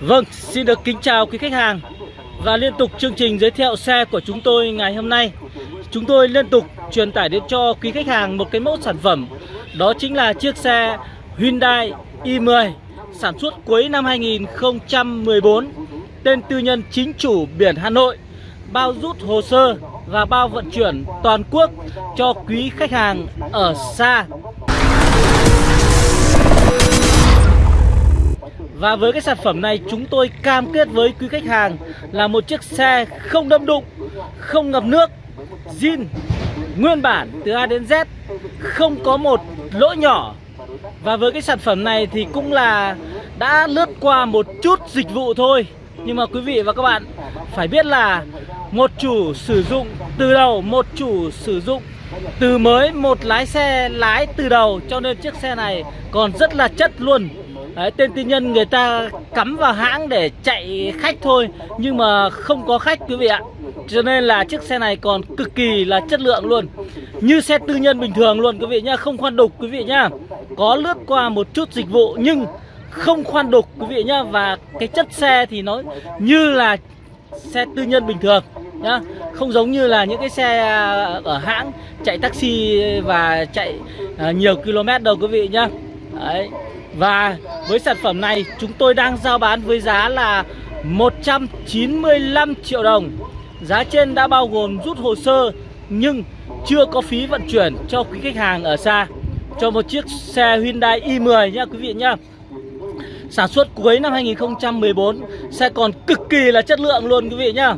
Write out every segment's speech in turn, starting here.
Vâng, xin được kính chào quý khách hàng Và liên tục chương trình giới thiệu xe của chúng tôi ngày hôm nay. Chúng tôi liên tục truyền tải đến cho quý khách hàng một cái mẫu sản phẩm. Đó chính là chiếc xe Hyundai i10 Sản xuất cuối năm 2014 Tên tư nhân chính chủ biển Hà Nội Bao rút hồ sơ và bao vận chuyển toàn quốc cho quý khách hàng ở xa. Và với cái sản phẩm này chúng tôi cam kết với quý khách hàng là một chiếc xe không đâm đụng, không ngập nước, zin, nguyên bản từ A đến Z, không có một lỗ nhỏ. Và với cái sản phẩm này thì cũng là đã lướt qua một chút dịch vụ thôi. Nhưng mà quý vị và các bạn phải biết là một chủ sử dụng từ đầu, một chủ sử dụng từ mới, một lái xe lái từ đầu cho nên chiếc xe này còn rất là chất luôn Đấy, tên tư nhân người ta cắm vào hãng để chạy khách thôi Nhưng mà không có khách quý vị ạ. Cho nên là chiếc xe này còn cực kỳ là chất lượng luôn. Như xe tư nhân bình thường luôn quý vị nhá Không khoan đục quý vị nhá. Có lướt qua một chút dịch vụ nhưng không khoan đục quý vị nhá. Và cái chất xe thì nó như là xe tư nhân bình thường nhá. Không giống như là những cái xe à, ở hãng chạy taxi và chạy à, nhiều km đâu quý vị nhá. Đấy và với sản phẩm này chúng tôi đang giao bán với giá là 195 triệu đồng. Giá trên đã bao gồm rút hồ sơ nhưng chưa có phí vận chuyển cho quý khách hàng ở xa. Cho một chiếc xe Hyundai i10 nha quý vị nhá. Sản xuất cuối năm 2014 Xe còn cực kỳ là chất lượng luôn quý vị nhá.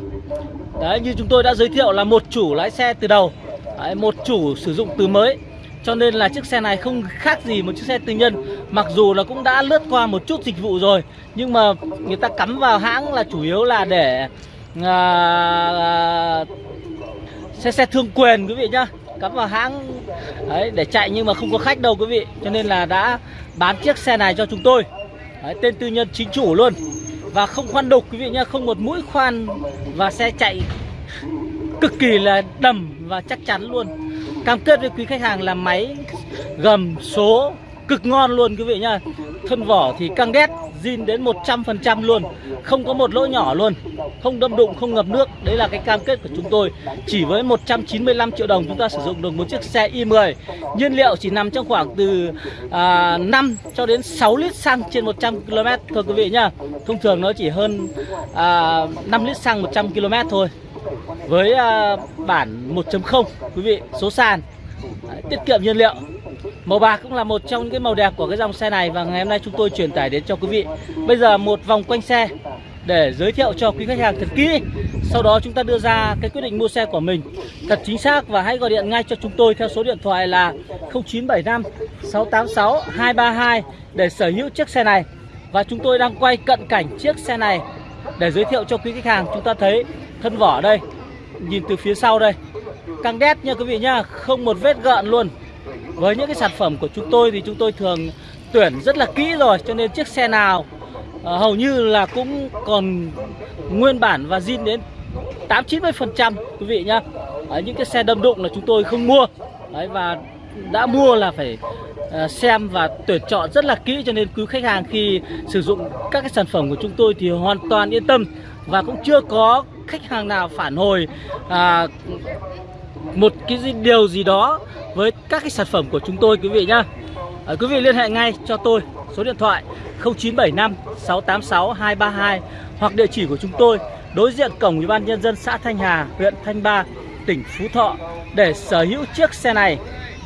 Đấy như chúng tôi đã giới thiệu là một chủ lái xe từ đầu. Đấy, Một chủ sử dụng từ mới cho nên là chiếc xe này không khác gì một chiếc xe tư nhân. Mặc dù là cũng đã lướt qua một chút dịch vụ rồi Nhưng mà người ta cắm vào hãng là chủ yếu là để à, à, Xe xe thương quyền quý vị nhá. Cắm vào hãng đấy, để chạy nhưng mà không có khách đâu quý vị. Cho nên là đã bán chiếc xe này cho chúng tôi. Đấy, Tên tư nhân chính chủ luôn. Và không khoan đục quý vị nhá Không một mũi khoan và xe chạy cực kỳ là đầm và chắc chắn luôn. Cam kết với quý khách hàng là máy gầm số cực ngon luôn quý vị nhá. Thân vỏ thì căng đét zin đến 100% luôn. Không có một lỗ nhỏ luôn. Không đâm đụng, không ngập nước. Đấy là cái cam kết của chúng tôi. Chỉ với 195 triệu đồng chúng ta sử dụng được một chiếc xe i10 Nhiên liệu chỉ nằm trong khoảng từ à, 5 cho đến 6 lít xăng trên 100 km thôi quý vị nhá. Thông thường nó chỉ hơn à, 5 lít xăng 100 km thôi với uh, bản 1.0 quý vị số sàn à, tiết kiệm nhiên liệu. Màu bạc cũng là một trong những cái màu đẹp của cái dòng xe này và ngày hôm nay chúng tôi truyền tải đến cho quý vị. Bây giờ một vòng quanh xe để giới thiệu cho quý khách hàng thật kỹ. Sau đó chúng ta đưa ra cái quyết định mua xe của mình. Thật chính xác và hãy gọi điện ngay cho chúng tôi theo số điện thoại là 0975 686 232 để sở hữu chiếc xe này. Và chúng tôi đang quay cận cảnh chiếc xe này để giới thiệu cho quý khách hàng. Chúng ta thấy thân vỏ đây nhìn từ phía sau đây. Càng đét nha quý vị nhá không một vết gợn luôn. Với những cái sản phẩm của chúng tôi thì chúng tôi thường tuyển rất là kỹ rồi cho nên chiếc xe nào uh, hầu như là cũng còn nguyên bản và zin đến 8 90 phần trăm quý vị nhá. Đấy, những cái xe đâm đụng là chúng tôi không mua. Đấy, và đã mua là phải uh, xem và tuyển chọn rất là kỹ cho nên cứ khách hàng khi sử dụng các cái sản phẩm của chúng tôi thì hoàn toàn yên tâm. Và cũng chưa có khách hàng nào phản hồi à, một cái gì, điều gì đó với các cái sản phẩm của chúng tôi quý vị nhá. À, quý vị liên hệ ngay cho tôi số điện thoại 0975 686 232 hoặc địa chỉ của chúng tôi đối diện cổng ủy ban nhân dân xã Thanh Hà huyện Thanh Ba tỉnh Phú Thọ để sở hữu chiếc xe này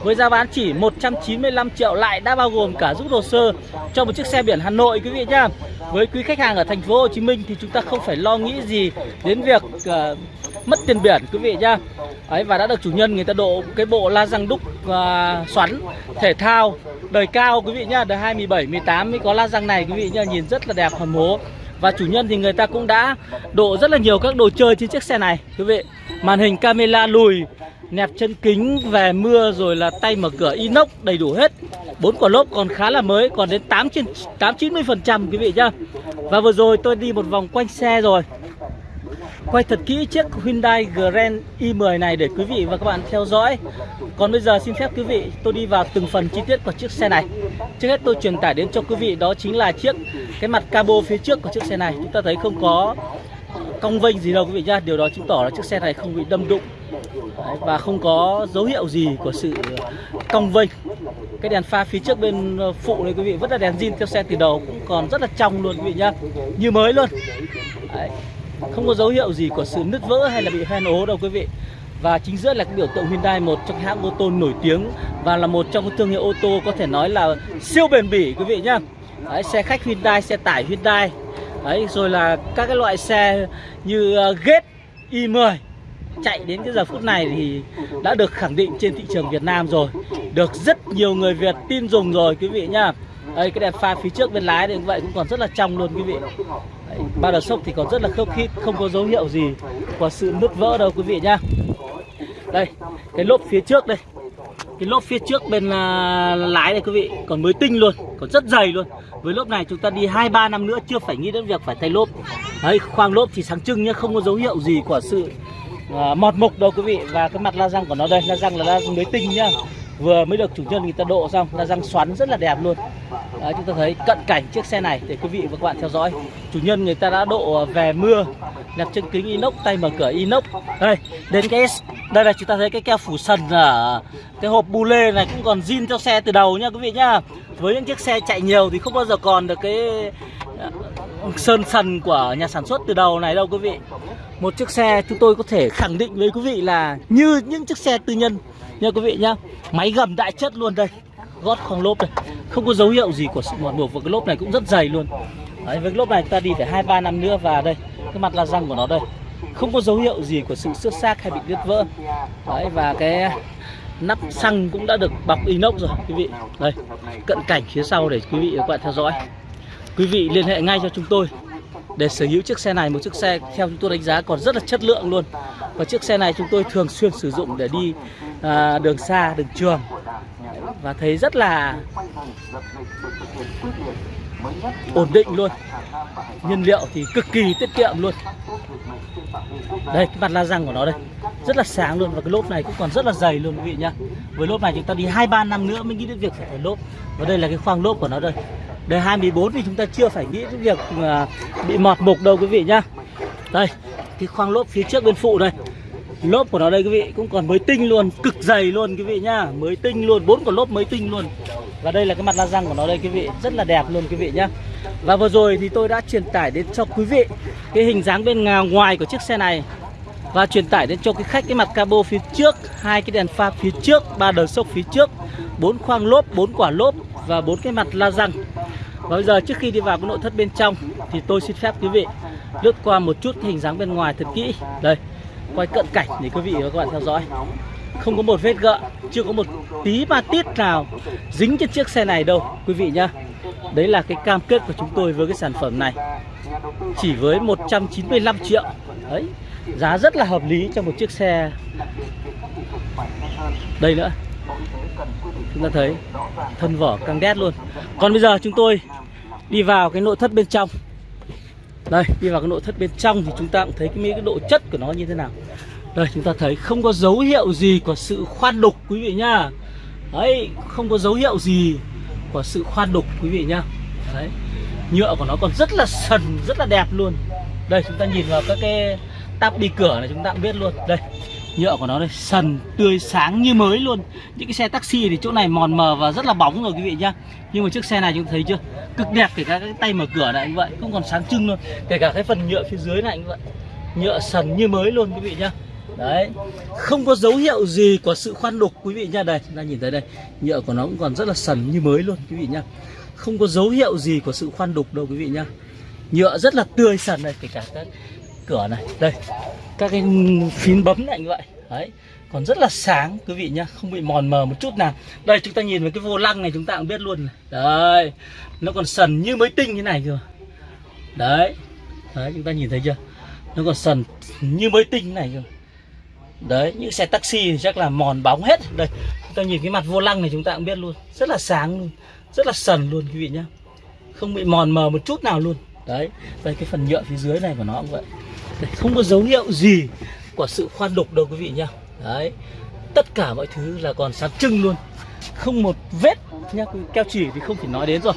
với giá bán chỉ 195 triệu lại đã bao gồm cả rút hồ sơ cho một chiếc xe biển Hà Nội quý vị nhá. Với quý khách hàng ở thành phố Hồ Chí Minh thì chúng ta không phải lo nghĩ gì đến việc uh, mất tiền biển quý vị nhá. Ấy và đã được chủ nhân người ta độ cái bộ la răng đúc uh, xoắn thể thao đời cao quý vị nhá, đời 2017 18 mới có la răng này quý vị nhá, nhìn rất là đẹp hầm hố. Và chủ nhân thì người ta cũng đã độ rất là nhiều các đồ chơi trên chiếc xe này quý vị. Màn hình camera lùi nẹp chân kính, về mưa, rồi là tay mở cửa, inox đầy đủ hết. Bốn quả lốp còn khá là mới, còn đến 8 trên 8 90 phần trăm, quý vị nhá. Và vừa rồi tôi đi một vòng quanh xe rồi. Quay thật kỹ chiếc Hyundai Grand i10 này để quý vị và các bạn theo dõi. Còn bây giờ xin phép quý vị, tôi đi vào từng phần chi tiết của chiếc xe này. Trước hết tôi truyền tải đến cho quý vị, đó chính là chiếc, cái mặt cabo phía trước của chiếc xe này. Chúng ta thấy không có cong vênh gì đâu quý vị nhá. Điều đó chứng tỏ là chiếc xe này không bị đâm đụng. Và không có dấu hiệu gì của sự cong vênh. Cái đèn pha phía trước bên ờ, phụ này quý vị vẫn là đèn zin theo xe từ đầu cũng còn rất là trong luôn quý vị nhá. Như mới luôn. Đấy. không có dấu hiệu gì của sự nứt vỡ hay là bị hoen ố đâu quý vị. Và chính giữa là cái biểu tượng Hyundai một trong hãng ô tô nổi tiếng và là một trong các thương hiệu ô tô có thể nói là siêu bền bỉ quý vị nhá. Đấy, xe khách Hyundai xe tải Hyundai. Đấy, rồi là các cái loại xe như uh, Gate i10 chạy đến cái giờ phút này thì đã được khẳng định trên thị trường Việt Nam rồi. Được rất nhiều người Việt tin dùng rồi quý vị nhá. Đây cái đèn pha phía trước bên lái thì cũng vậy cũng còn rất là trong luôn quý vị. Đấy, Ba đợt sốc thì còn rất là khớp khít Không có dấu hiệu gì của sự nứt vỡ đâu quý vị nhá. Đây cái lốp phía trước đây. Cái lốp phía trước bên à, lái này quý vị còn mới tinh luôn còn rất dày luôn. Với lốp này chúng ta đi hai ba năm nữa chưa phải nghĩ đến việc phải thay lốp. Đấy khoang lốp thì sáng trưng nhá không có dấu hiệu gì của sự à, mọt mục đâu quý vị và cái mặt la răng của nó đây la răng là la răng mới tinh nhá. Vừa mới được chủ nhân người ta độ xong la răng xoắn rất là đẹp luôn. Đấy, chúng ta thấy cận cảnh chiếc xe này để quý vị và các bạn theo dõi. Chủ nhân người ta đã độ về mưa nẹp chân kính inox tay mở cửa inox. Đây đến cái đây là chúng ta thấy cái keo phủ sần ở cái hộp bu lê này cũng còn zin theo xe từ đầu nha quý vị nhá. Với những chiếc xe chạy nhiều thì không bao giờ còn được cái ờ, sơn sần của nhà sản xuất từ đầu này đâu quý vị một chiếc xe chúng tôi có thể khẳng định với quý vị là như những chiếc xe tư nhân. Nha quý vị nhá máy gầm đại chất luôn đây gót khoang lốp đây. Không có dấu hiệu gì của sự mòn mục và cái lốp này cũng rất dày luôn. Đấy, với cái lốp này ta đi phải hai ba năm nữa và đây cái mặt la răng của nó đây. Không có dấu hiệu gì của sự xước xác hay bị đứt vỡ. Đấy, và cái nắp xăng cũng đã được bọc inox rồi quý vị. Đây cận cảnh phía sau để quý vị và các bạn theo dõi. Quý vị liên hệ ngay cho chúng tôi để sở hữu chiếc xe này. Một chiếc xe theo chúng tôi đánh giá còn rất là chất lượng luôn. Và chiếc xe này chúng tôi thường xuyên sử dụng để đi à, đường xa đường trường. Và thấy rất là ổn định luôn. Nhiên liệu thì cực kỳ tiết kiệm luôn. Đây cái mặt la răng của nó đây. Rất là sáng luôn. Và cái lốp này cũng còn rất là dày luôn quý vị nhá. Với lốp này chúng ta đi hai ba năm nữa mới nghĩ đến việc phải thay lốp. Và đây là cái khoang lốp của nó đây. Đời 24 thì chúng ta chưa phải nghĩ đến việc à, bị mọt mục đâu quý vị nhá. Đây, cái khoang lốp phía trước bên phụ đây. Lốp của nó đây quý vị cũng còn mới tinh luôn, cực dày luôn quý vị nhá. Mới tinh luôn, bốn quả lốp mới tinh luôn. Và đây là cái mặt la răng của nó đây quý vị, rất là đẹp luôn quý vị nhá. Và vừa rồi thì tôi đã truyền tải đến cho quý vị Cái hình dáng bên ngoài của chiếc xe này. Và truyền tải đến cho cái khách cái mặt cabo phía trước hai cái đèn pha phía trước ba đờ sốc phía trước. Bốn khoang lốp bốn quả lốp và bốn cái mặt la răng và bây giờ trước khi đi vào cái nội thất bên trong thì tôi xin phép quý vị lướt qua một chút hình dáng bên ngoài thật kỹ. Đây, quay cận cảnh để quý vị và các bạn theo dõi. Không có một vết gợn, chưa có một tí ma tít nào dính trên chiếc xe này đâu quý vị nhá. Đấy là cái cam kết của chúng tôi với cái sản phẩm này. Chỉ với 195 triệu. Đấy, giá rất là hợp lý cho một chiếc xe. Đây nữa chúng ta thấy thân vỏ căng đét luôn. Còn bây giờ chúng tôi đi vào cái nội thất bên trong. Đây đi vào cái nội thất bên trong thì chúng ta cũng thấy cái, cái độ chất của nó như thế nào. Đây chúng ta thấy không có dấu hiệu gì của sự khoan đục quý vị nhá. Đấy không có dấu hiệu gì của sự khoan đục quý vị nhá. Đấy nhựa của nó còn rất là sần rất là đẹp luôn. Đây chúng ta nhìn vào các cái tắp đi cửa này chúng ta cũng biết luôn. Đây nhựa của nó đây, sần, tươi, sáng như mới luôn. Những cái xe taxi thì chỗ này mòn mờ và rất là bóng rồi quý vị nhá. Nhưng mà chiếc xe này chúng thấy chưa? Cực đẹp, kể cả cái tay mở cửa này như vậy cũng còn sáng trưng luôn. Kể cả cái phần nhựa phía dưới này như vậy. Nhựa sần như mới luôn quý vị nhá. Đấy. Không có dấu hiệu gì của sự khoan đục quý vị nhá. Đây, chúng ta nhìn thấy đây. Nhựa của nó cũng còn rất là sần như mới luôn quý vị nhá. Không có dấu hiệu gì của sự khoan đục đâu quý vị nhá. Nhựa rất là tươi sần này kể cả cái cửa này. Đây các cái phím bấm này như vậy. Đấy, còn rất là sáng, quý vị nhá, không bị mòn mờ một chút nào. Đây, chúng ta nhìn vào cái vô lăng này, chúng ta cũng biết luôn này. đấy, nó còn sần như mới tinh như này cơ đấy đấy, chúng ta nhìn thấy chưa? Nó còn sần như mới tinh này cơ đấy, những xe taxi thì chắc là mòn bóng hết. Đây, chúng ta nhìn cái mặt vô lăng này, chúng ta cũng biết luôn. Rất là sáng luôn, rất là sần luôn, quý vị nhá. Không bị mòn mờ một chút nào luôn. Đấy, đây, cái phần nhựa phía dưới này của nó cũng vậy. Đấy, không có dấu hiệu gì của sự khoan đục đâu quý vị nhá. Đấy tất cả mọi thứ là còn sáng trưng luôn. Không một vết nhá keo chỉ thì không thể nói đến rồi.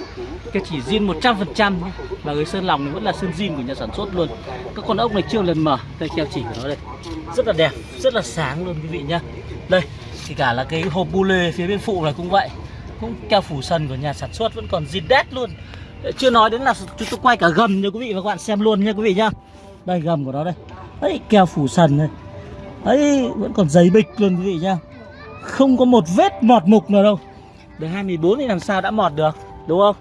Keo chỉ zin 100% nhá. và người sơn lòng vẫn là sơn zin của nhà sản xuất luôn. Các con ốc này chưa lần mở đây keo chỉ của nó đây. Rất là đẹp rất là sáng luôn quý vị nhá. Đây thì cả là cái hộp bu lê phía bên phụ này cũng vậy. Cũng keo phủ sần của nhà sản xuất vẫn còn zin đét luôn. Chưa nói đến là chúng tôi quay cả gầm cho quý vị và các bạn xem luôn nha quý vị nhá đây gầm của nó đây. Ấy keo phủ sần này. Ấy vẫn còn giấy bịch luôn quý vị nhá. Không có một vết mọt mục nào đâu. Đời 2014 thì làm sao đã mọt được Đúng không?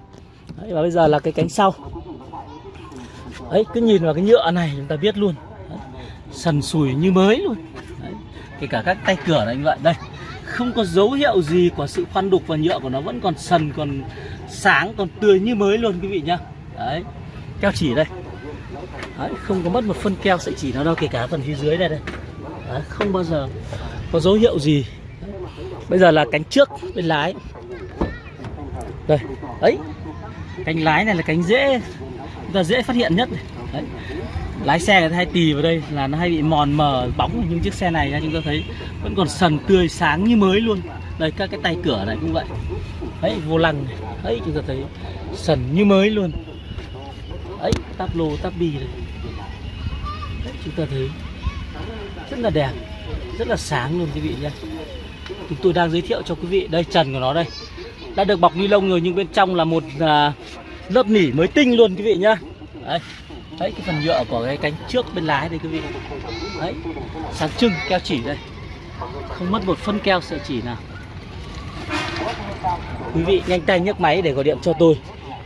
Đấy, Và bây giờ là cái cánh sau. Đấy cứ nhìn vào cái nhựa này chúng ta biết luôn. Đấy, Sần sùi như mới luôn. Đấy, Kể cả các tay cửa này như vậy. Đây không có dấu hiệu gì của sự khoan đục và nhựa của nó. Vẫn còn sần còn sáng còn tươi như mới luôn quý vị nhá. Đấy keo chỉ đây đấy, không có mất một phân keo sợi chỉ nào đâu kể cả phần phía dưới này đây. Đấy, không bao giờ có dấu hiệu gì. Bây giờ là cánh trước bên lái. Đây ấy cánh lái này là cánh dễ chúng ta dễ phát hiện nhất này. Đấy. lái xe người ta hay tì vào đây là nó hay bị mòn mờ bóng nhưng chiếc xe này chúng ta thấy vẫn còn sần tươi sáng như mới luôn. Đây các cái tay cửa này cũng vậy. Đấy vô lăng ấy đấy chúng ta thấy sần như mới luôn ấy táp lô táp bi này. Đấy, chúng ta thấy rất là đẹp rất là sáng luôn quý vị nhé. Chúng tôi đang giới thiệu cho quý vị đây trần của nó đây. Đã được bọc ni lông rồi nhưng bên trong là một à, lớp nỉ mới tinh luôn quý vị nhá. Đấy đấy cái phần nhựa của cái cánh trước bên lái đây quý vị. Đấy sáng trưng keo chỉ đây. Không mất một phân keo sợi chỉ nào. Quý vị nhanh tay nhấc máy để gọi điện cho tôi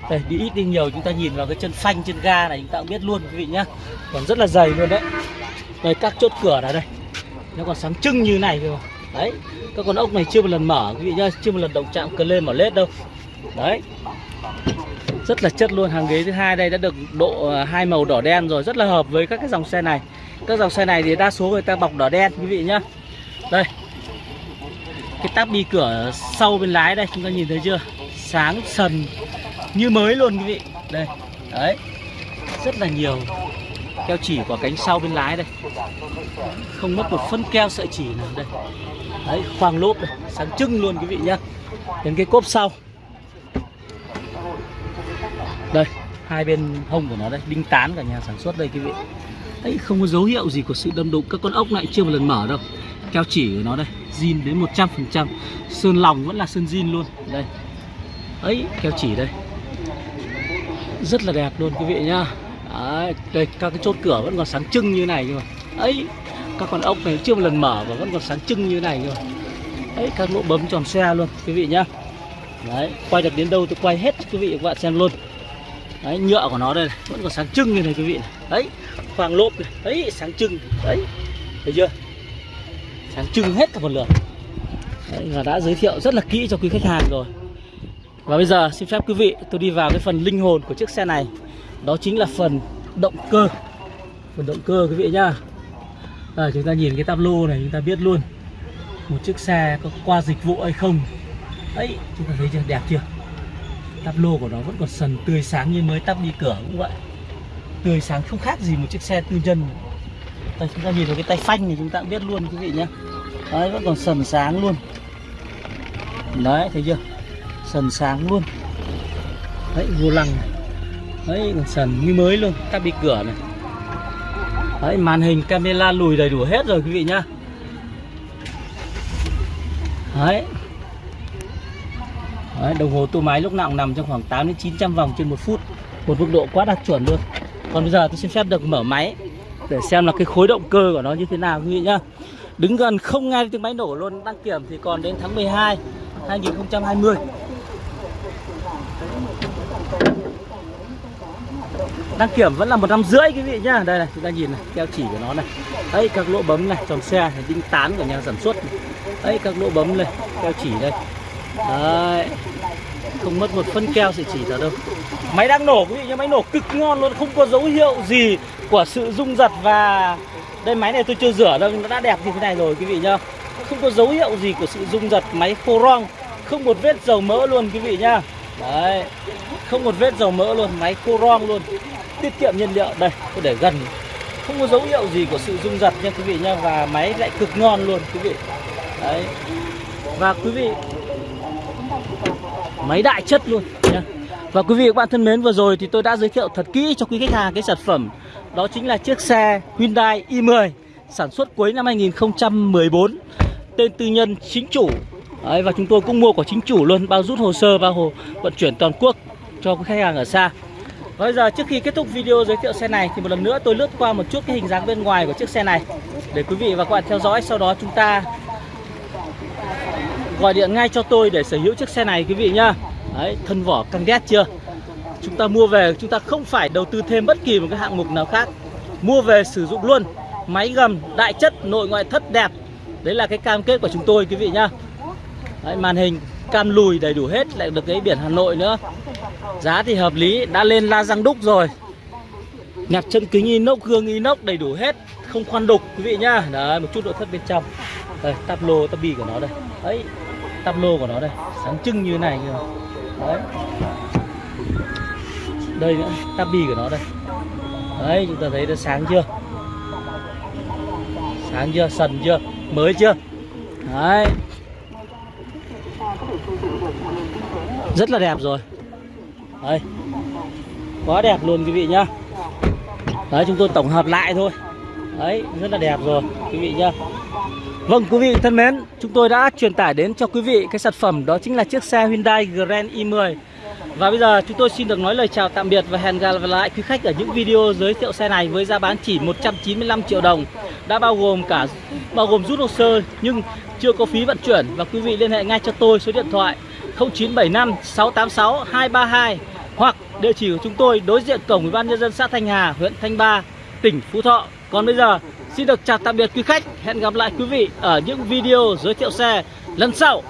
đây, đi ít đi nhiều, chúng ta nhìn vào cái chân phanh, chân ga này, chúng ta cũng biết luôn, quý vị nhá. Còn rất là dày luôn đấy. Đây, các chốt cửa này đây. Nó còn sáng trưng như này rồi đấy, các con ốc này chưa một lần mở, quý vị nhá, chưa một lần động chạm cờ lên mở lết đâu. Đấy. Rất là chất luôn, hàng ghế thứ hai đây đã được độ à, hai màu đỏ đen rồi, rất là hợp với các cái dòng xe này. Các dòng xe này thì đa số người ta bọc đỏ đen, quý vị nhá. Đây. Cái táp đi cửa sau bên lái đây, chúng ta nhìn thấy chưa? Sáng sần như mới luôn, quý vị. Đây, đấy. Rất là nhiều keo chỉ của cánh sau bên lái đây. Không mất một phân keo sợi chỉ nào đây. Đấy, khoang lốp đây, sáng trưng luôn, quý vị nhá. Đến cái cốp sau. Đây, hai bên hông của nó đây, đinh tán cả nhà sản xuất đây, quý vị. Đấy, không có dấu hiệu gì của sự đâm đụng. Các con ốc lại chưa một lần mở đâu. Keo chỉ của nó đây, zin đến 100% sơn lòng vẫn là sơn zin luôn. Đây. Ấy, keo chỉ đây rất là đẹp luôn quý vị nhá. Đấy, đây các cái chốt cửa vẫn còn sáng trưng như này cơ ấy các con ốc này chưa một lần mở và vẫn còn sáng trưng như này cơ ấy các lỗ bấm tròn xe luôn quý vị nhá. Đấy quay được đến đâu tôi quay hết quý vị và các bạn xem luôn. Đấy nhựa của nó đây này, vẫn còn sáng trưng như này quý vị này. đấy khoang lốp này đấy sáng trưng. Đấy thấy chưa? Sáng trưng hết cả một lượt. Đấy, và đã giới thiệu rất là kỹ cho quý khách hàng rồi và bây giờ xin phép quý vị tôi đi vào cái phần linh hồn của chiếc xe này. Đó chính là phần động cơ. Phần động cơ quý vị nhá. À, chúng ta nhìn cái táp lô này chúng ta biết luôn một chiếc xe có qua dịch vụ hay không. Ấy chúng ta thấy chưa? Đẹp chưa? Táp lô của nó vẫn còn sần tươi sáng như mới tắp đi cửa cũng vậy. Tươi sáng không khác gì một chiếc xe tư nhân. Đây chúng ta nhìn vào cái tay phanh này chúng ta cũng biết luôn quý vị nhá. Đấy vẫn còn sần sáng luôn. Đấy thấy chưa? Sần sáng luôn. Đấy vô lăng này. Đấy còn sần như mới luôn các bị cửa này. Đấy màn hình camera lùi đầy đủ hết rồi quý vị nhá. Đấy. Đấy, đồng hồ tua máy lúc nào cũng nằm trong khoảng 8 đến 900 vòng trên một phút. Một mức độ quá đạt chuẩn luôn. Còn bây giờ tôi xin phép được mở máy để xem là cái khối động cơ của nó như thế nào quý vị nhá. Đứng gần không nghe tiếng máy nổ luôn đăng kiểm thì còn đến tháng 12 2020 đăng kiểm vẫn là một năm rưỡi, quý vị nhá. Đây này, chúng ta nhìn này, keo chỉ của nó này. Đấy, các lỗ bấm này, tròn xe này đinh tán của nhà sản xuất này. đấy, các lỗ bấm này, keo chỉ đây. Đấy, không mất một phân keo sẽ chỉ nào đâu. Máy đang nổ, quý vị nhá, máy nổ cực ngon luôn, không có dấu hiệu gì của sự rung giật và đây, máy này tôi chưa rửa đâu nó đã đẹp như thế này rồi, quý vị nhá. Không có dấu hiệu gì của sự rung giật máy khô rong, không một vết dầu mỡ luôn, quý vị nhá. Đấy, không một vết dầu mỡ luôn, máy khô rong luôn tiết kiệm nhiên liệu. Đây tôi để gần. Không có dấu hiệu gì của sự rung giật nha quý vị nha. Và máy lại cực ngon luôn quý vị. Đấy. Và quý vị máy đại chất luôn nha. Và quý vị và các bạn thân mến vừa rồi thì tôi đã giới thiệu thật kỹ cho quý khách hàng cái sản phẩm. Đó chính là chiếc xe Hyundai i10 sản xuất cuối năm 2014 tên tư nhân chính chủ. Đấy, và chúng tôi cũng mua của chính chủ luôn bao rút hồ sơ bao hồ vận chuyển toàn quốc cho quý khách hàng ở xa bây giờ trước khi kết thúc video giới thiệu xe này thì một lần nữa tôi lướt qua một chút cái hình dáng bên ngoài của chiếc xe này. Để quý vị và các bạn theo dõi sau đó chúng ta gọi điện ngay cho tôi để sở hữu chiếc xe này quý vị nhá. Đấy, thân vỏ căng đét chưa? Chúng ta mua về chúng ta không phải đầu tư thêm bất kỳ một cái hạng mục nào khác. Mua về sử dụng luôn. Máy gầm đại chất nội ngoại thất đẹp. Đấy là cái cam kết của chúng tôi quý vị nhá. Đấy, màn hình cam lùi đầy đủ hết, lại được cái biển Hà Nội nữa. Giá thì hợp lý, đã lên la răng đúc rồi. Nẹp chân kính inox, gương inox đầy đủ hết, không khoan đục, quý vị nhá. Đấy, một chút nội thất bên trong. Đây, tắp lô, tắp bi của nó đây. Đấy, tắp lô của nó đây. Sáng trưng như thế này kìa. Đấy. Đây nữa, tắp bi của nó đây. Đấy, chúng ta thấy nó sáng chưa? Sáng chưa? Sần chưa? Mới chưa? Đấy rất là đẹp rồi. Đây. Quá đẹp luôn quý vị nhá. Đấy chúng tôi tổng hợp lại thôi. Đấy rất là đẹp rồi quý vị nhá. Vâng quý vị thân mến, chúng tôi đã truyền tải đến cho quý vị cái sản phẩm đó chính là chiếc xe Hyundai Grand i10 và bây giờ chúng tôi xin được nói lời chào tạm biệt và hẹn gặp lại quý khách ở những video giới thiệu xe này với giá bán chỉ 195 triệu đồng. Đã bao gồm cả bao gồm rút hồ sơ nhưng chưa có phí vận chuyển. Và quý vị liên hệ ngay cho tôi số điện thoại 0975 686 232 Hoặc địa chỉ của chúng tôi đối diện cổng Ủy ban nhân dân xã Thanh Hà, huyện Thanh Ba, tỉnh Phú Thọ. Còn bây giờ Xin được chào tạm biệt quý khách. Hẹn gặp lại quý vị ở những video giới thiệu xe lần sau.